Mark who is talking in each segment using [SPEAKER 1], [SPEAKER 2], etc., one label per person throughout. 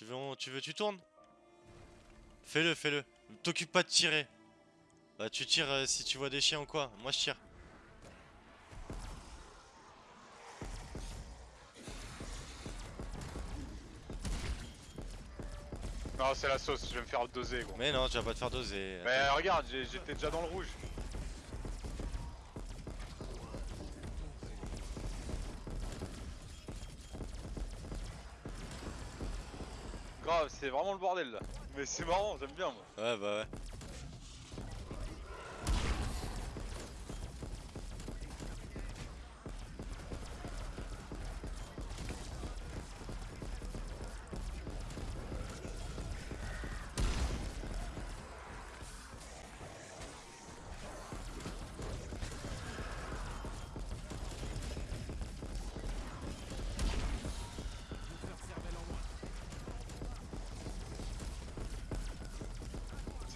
[SPEAKER 1] Tu veux, on- tu veux, tu tournes? Fais-le, fais-le. T'occupe pas de tirer. Bah tu tires euh, si tu vois des chiens ou quoi. Moi je tire.
[SPEAKER 2] Non, c'est la sauce, je vais me faire doser, gros.
[SPEAKER 1] Mais non, tu vas pas te faire doser.
[SPEAKER 2] Mais regarde, j'étais déjà dans le rouge. C'est vraiment le bordel là. Mais c'est marrant, j'aime bien moi.
[SPEAKER 1] Ouais, bah ouais.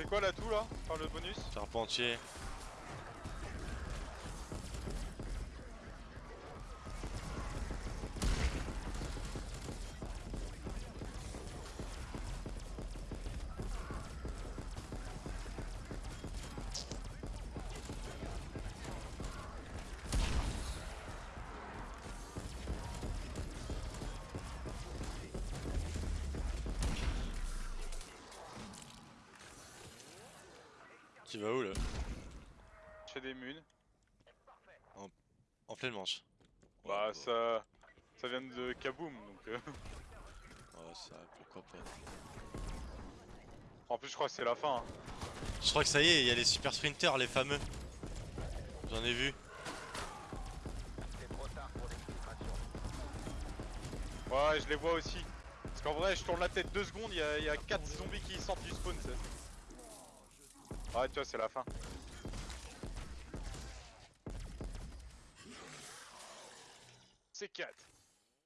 [SPEAKER 2] C'est quoi l'atout là Enfin le bonus?
[SPEAKER 1] Charpentier. Tu vas où là
[SPEAKER 2] Je fais des munes.
[SPEAKER 1] En pleine manche.
[SPEAKER 2] Bah
[SPEAKER 1] Ouais,
[SPEAKER 2] ça. Ça vient de Kaboom donc. euh,
[SPEAKER 1] Ouais, ça, pourquoi pas.
[SPEAKER 2] En plus je crois que c'est la fin. hein.
[SPEAKER 1] Je crois que ça y est, il y a les super sprinters, les fameux. J'en ai vu.
[SPEAKER 2] Ouais, je les vois aussi. Parce qu'en vrai, je tourne la tête deux secondes, il y a, il y a 4 zombies qui sortent du spawn, Ouais, tu vois, c'est la fin. C'est 4.